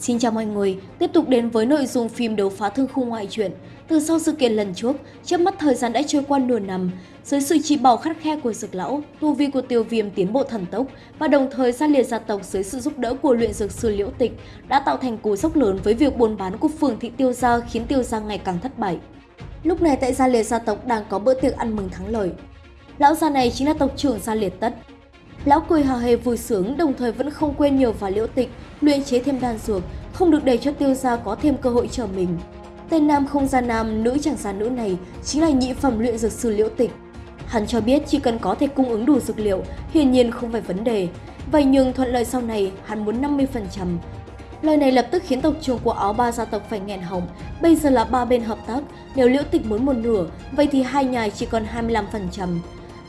Xin chào mọi người, tiếp tục đến với nội dung phim đấu phá thương khung ngoại truyện. Từ sau sự kiện lần trước, trước mắt thời gian đã trôi qua nửa năm, dưới sự chỉ bảo khắt khe của dược lão, tu vi của tiêu viêm tiến bộ thần tốc và đồng thời gia liệt gia tộc dưới sự giúp đỡ của luyện dược sư liễu tịch đã tạo thành cú sốc lớn với việc buôn bán của phường thị tiêu gia khiến tiêu gia ngày càng thất bại. Lúc này tại gia liệt gia tộc đang có bữa tiệc ăn mừng thắng lợi. Lão gia này chính là tộc trưởng gia liệt tất, Lão cười hào hề vui sướng đồng thời vẫn không quên nhờ vào liễu tịch, luyện chế thêm đan dược, không được để cho tiêu gia có thêm cơ hội chờ mình. Tên nam không gian nam, nữ chẳng gian nữ này chính là nhị phẩm luyện dược sư liễu tịch. Hắn cho biết chỉ cần có thể cung ứng đủ dược liệu, hiển nhiên không phải vấn đề. Vậy nhưng thuận lợi sau này, hắn muốn 50%. Lời này lập tức khiến tộc trưởng của áo ba gia tộc phải nghẹn họng. Bây giờ là ba bên hợp tác, nếu liễu tịch muốn một nửa, vậy thì hai nhà chỉ còn 25%.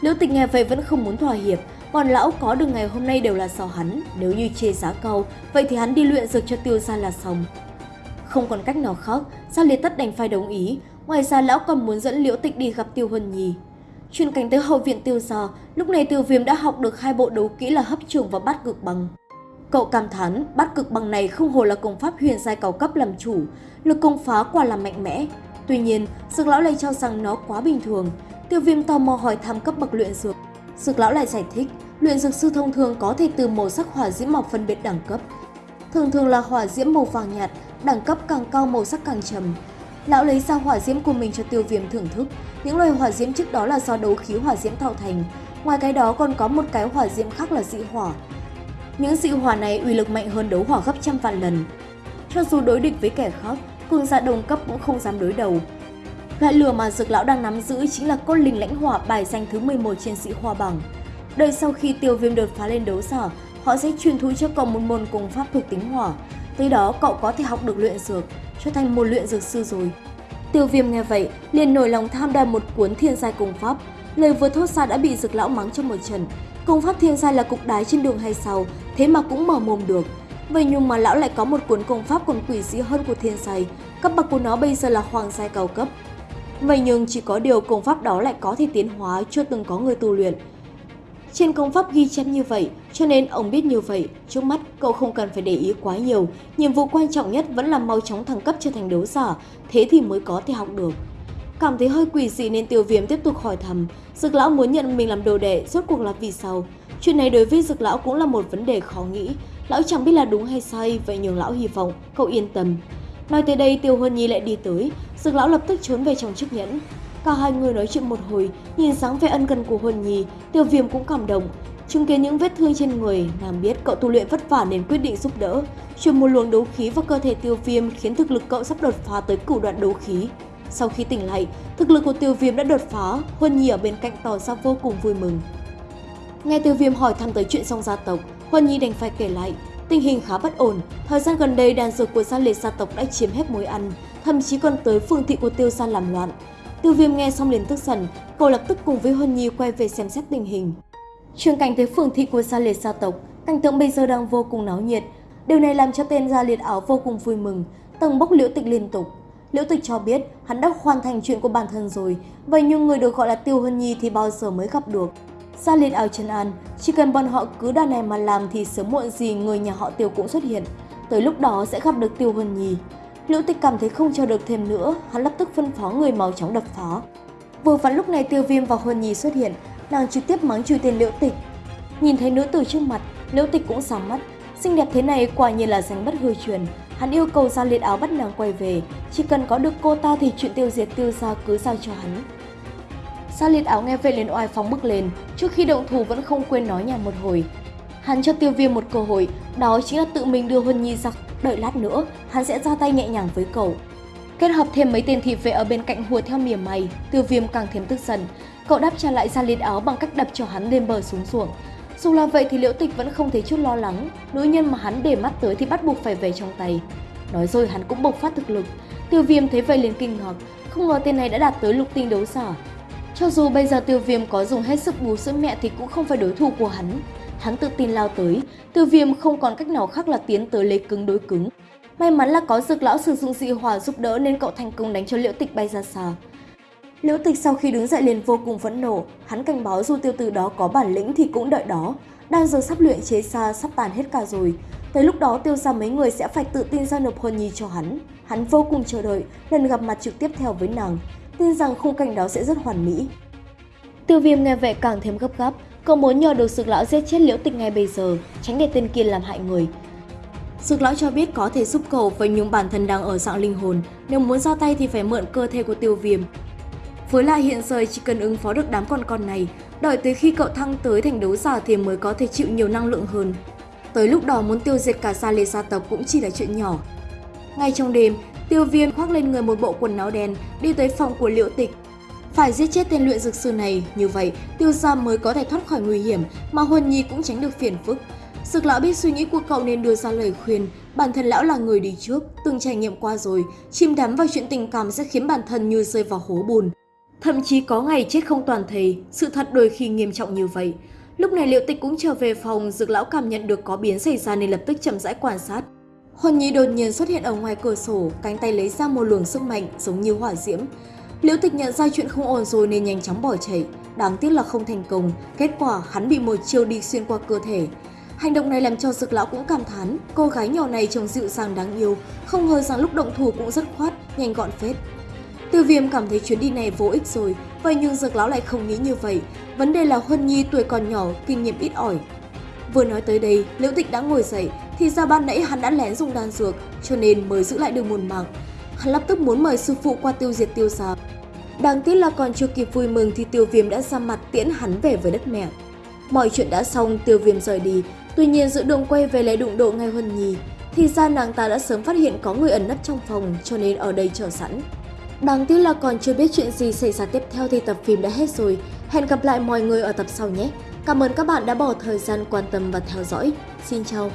Liễu tịch nghe vậy vẫn không muốn thỏa hiệp, còn lão có được ngày hôm nay đều là do hắn, nếu như chê giá cao, vậy thì hắn đi luyện dược cho tiêu gia là xong. Không còn cách nào khác, Gia Liệt Tất đành phải đồng ý, ngoài ra lão còn muốn dẫn Liễu Tịch đi gặp Tiêu Huân Nhi. Chuyên cảnh tới hậu viện Tiêu gia, lúc này Tiêu Viêm đã học được hai bộ đấu kỹ là hấp trường và bát cực bằng. Cậu cảm thán, bát cực bằng này không hồ là công pháp huyền giai cao cấp làm chủ, lực công phá quả là mạnh mẽ. Tuy nhiên, Dược lão lại cho rằng nó quá bình thường. Tiêu Viêm tò mò hỏi thăm cấp bậc luyện dược. Dược lão lại giải thích, luyện dược sư thông thường có thể từ màu sắc hỏa diễm mọc phân biệt đẳng cấp. Thường thường là hỏa diễm màu vàng nhạt, đẳng cấp càng cao màu sắc càng trầm. Lão lấy ra hỏa diễm của mình cho tiêu viêm thưởng thức. Những loài hỏa diễm trước đó là do đấu khí hỏa diễm tạo thành. Ngoài cái đó còn có một cái hỏa diễm khác là dị hỏa. Những dị hỏa này uy lực mạnh hơn đấu hỏa gấp trăm vạn lần. Cho dù đối địch với kẻ khác, cường giả đồng cấp cũng không dám đối đầu. Loại lửa mà dược lão đang nắm giữ chính là cốt linh lãnh hỏa bài danh thứ 11 trên sĩ hoa bằng. Đợi sau khi tiêu viêm đột phá lên đấu giả, họ sẽ truyền thú cho cậu một môn công pháp thuộc tính hỏa. Tới đó cậu có thể học được luyện dược, trở thành một luyện dược sư rồi. Tiêu viêm nghe vậy, liền nổi lòng tham đam một cuốn thiên giai công pháp. Lời vừa thốt ra đã bị dược lão mắng trong một trận. Công pháp thiên giai là cục đái trên đường hay sao, thế mà cũng mở mồm được. Vậy nhưng mà lão lại có một cuốn công pháp còn quỷ dị hơn của thiên giai. Cấp bậc của nó bây giờ là hoàng giai cao cấp. Vậy nhưng chỉ có điều công pháp đó lại có thể tiến hóa chưa từng có người tu luyện. Trên công pháp ghi chép như vậy, cho nên ông biết như vậy, trước mắt cậu không cần phải để ý quá nhiều, nhiệm vụ quan trọng nhất vẫn là mau chóng thăng cấp trở thành đấu giả, thế thì mới có thể học được. Cảm thấy hơi quỷ dị nên tiêu viêm tiếp tục hỏi thầm, dược lão muốn nhận mình làm đồ đệ, rốt cuộc là vì sao? Chuyện này đối với dược lão cũng là một vấn đề khó nghĩ, lão chẳng biết là đúng hay sai, vậy nhường lão hy vọng, cậu yên tâm. Nói tới đây Tiêu Huân Nhi lại đi tới, dược lão lập tức trốn về trong chiếc nhẫn, Cả hai người nói chuyện một hồi, nhìn dáng vẻ ân cần của Huân Nhi, Tiêu Viêm cũng cảm động. Chứng kiến những vết thương trên người, nàng biết cậu tu luyện vất vả nên quyết định giúp đỡ. Truyền một luồng đấu khí vào cơ thể Tiêu Viêm khiến thực lực cậu sắp đột phá tới cửu đoạn đấu khí. Sau khi tỉnh lại, thực lực của Tiêu Viêm đã đột phá, Huân Nhi ở bên cạnh tỏ ra vô cùng vui mừng. Nghe Tiêu Viêm hỏi thăm tới chuyện song gia tộc, Huân Nhi đành phải kể lại. Tình hình khá bất ổn, thời gian gần đây đàn dược của gia liệt gia tộc đã chiếm hết mối ăn, thậm chí còn tới phương thị của Tiêu gia làm loạn. Tiêu viêm nghe xong liền tức giận, cậu lập tức cùng với Huân Nhi quay về xem xét tình hình. Trường cảnh tới phường thị của gia liệt gia tộc, cảnh tượng bây giờ đang vô cùng náo nhiệt. Điều này làm cho tên gia liệt áo vô cùng vui mừng, tầng bốc liễu tịch liên tục. Liễu tịch cho biết hắn đã hoàn thành chuyện của bản thân rồi, vậy nhưng người được gọi là Tiêu Huân Nhi thì bao giờ mới gặp được. Gia liệt áo chân an, chỉ cần bọn họ cứ đàn này mà làm thì sớm muộn gì người nhà họ Tiêu cũng xuất hiện. Tới lúc đó sẽ gặp được Tiêu Huân Nhi. Liễu Tịch cảm thấy không chờ được thêm nữa, hắn lập tức phân phó người mau chóng đập phá. Vừa vặn lúc này Tiêu Viêm và Huân Nhi xuất hiện, nàng trực tiếp mắng chửi tên Liễu Tịch. Nhìn thấy nữ tử trước mặt, Liễu Tịch cũng sáng mắt, xinh đẹp thế này quả nhiên là danh bất hư truyền. Hắn yêu cầu ra liệt áo bắt nàng quay về, chỉ cần có được cô ta thì chuyện tiêu diệt tiêu gia cứ giao cho hắn. Sa liệt áo nghe vậy liền oai phóng bước lên, trước khi động thủ vẫn không quên nói nhà một hồi. Hắn cho tiêu viêm một cơ hội, đó chính là tự mình đưa Huân Nhi ra đợi lát nữa hắn sẽ ra tay nhẹ nhàng với cậu. Kết hợp thêm mấy tên thị vệ ở bên cạnh hùa theo mỉa mày, tiêu viêm càng thêm tức giận. Cậu đáp trả lại ra liên áo bằng cách đập cho hắn lên bờ xuống ruộng. Dù là vậy thì liễu tịch vẫn không thấy chút lo lắng, nữ nhân mà hắn để mắt tới thì bắt buộc phải về trong tay. Nói rồi hắn cũng bộc phát thực lực, tiêu viêm thấy vậy liền kinh ngạc, không ngờ tên này đã đạt tới lục tinh đấu giả. Cho dù bây giờ tiêu viêm có dùng hết sức bú sữa mẹ thì cũng không phải đối thủ của hắn, Hắn tự tin lao tới, tiêu viêm không còn cách nào khác là tiến tới lấy cứng đối cứng. May mắn là có dược lão sử dụng dị hỏa giúp đỡ nên cậu thành công đánh cho liễu tịch bay ra xa. Liễu tịch sau khi đứng dậy liền vô cùng phẫn nộ, hắn cảnh báo dù tiêu tử đó có bản lĩnh thì cũng đợi đó. Đang giờ sắp luyện chế xa sắp tàn hết cả rồi. Tới lúc đó tiêu ra mấy người sẽ phải tự tin giao nộp hôn Nhi cho hắn. Hắn vô cùng chờ đợi lần gặp mặt trực tiếp theo với nàng, tin rằng khung cảnh đó sẽ rất hoàn mỹ. Tiêu viêm nghe vậy càng thêm gấp gáp, cậu muốn nhờ được sực lão giết chết liễu tịch ngay bây giờ, tránh để tên kia làm hại người. Sực lão cho biết có thể giúp cậu với những bản thân đang ở dạng linh hồn, nếu muốn ra tay thì phải mượn cơ thể của tiêu viêm. Với lại hiện giờ chỉ cần ứng phó được đám con con này, đợi tới khi cậu thăng tới thành đấu giả thì mới có thể chịu nhiều năng lượng hơn. Tới lúc đó muốn tiêu diệt cả gia lê gia tộc cũng chỉ là chuyện nhỏ. Ngay trong đêm, tiêu viêm khoác lên người một bộ quần áo đen, đi tới phòng của liễu tịch. Phải giết chết tên luyện dược sư này, như vậy tiêu gia mới có thể thoát khỏi nguy hiểm, mà Huân Nhi cũng tránh được phiền phức. Sực lão biết suy nghĩ của cậu nên đưa ra lời khuyên, bản thân lão là người đi trước, từng trải nghiệm qua rồi, chìm đắm vào chuyện tình cảm sẽ khiến bản thân như rơi vào hố bùn. Thậm chí có ngày chết không toàn thầy, sự thật đôi khi nghiêm trọng như vậy. Lúc này liệu tịch cũng trở về phòng, dược lão cảm nhận được có biến xảy ra nên lập tức chậm rãi quan sát. Huân Nhi đột nhiên xuất hiện ở ngoài cửa sổ, cánh tay lấy ra một luồng sức mạnh giống như hỏa diễm. Liễu Tịch nhận ra chuyện không ổn rồi nên nhanh chóng bỏ chạy, đáng tiếc là không thành công, kết quả hắn bị một chiêu đi xuyên qua cơ thể. Hành động này làm cho Dực lão cũng cảm thán, cô gái nhỏ này trông dịu dàng đáng yêu, không ngờ rằng lúc động thủ cũng rất khoát, nhanh gọn phết. Tiêu viêm cảm thấy chuyến đi này vô ích rồi, vậy nhưng Dược lão lại không nghĩ như vậy. Vấn đề là Huân Nhi tuổi còn nhỏ, kinh nghiệm ít ỏi. Vừa nói tới đây, Liễu Tịch đã ngồi dậy, thì ra ban nãy hắn đã lén dùng đan dược, cho nên mới giữ lại được một mạng. Hắn lập tức muốn mời sư phụ qua tiêu diệt tiêu gia. Đáng tiếc là còn chưa kịp vui mừng thì tiêu viêm đã ra mặt tiễn hắn về với đất mẹ. Mọi chuyện đã xong, tiêu viêm rời đi, tuy nhiên giữa đường quay về lại đụng độ ngay Huân Nhi. Thì ra nàng ta đã sớm phát hiện có người ẩn nấp trong phòng cho nên ở đây chờ sẵn. Đáng tiếc là còn chưa biết chuyện gì xảy ra tiếp theo thì tập phim đã hết rồi. Hẹn gặp lại mọi người ở tập sau nhé. Cảm ơn các bạn đã bỏ thời gian quan tâm và theo dõi. Xin chào!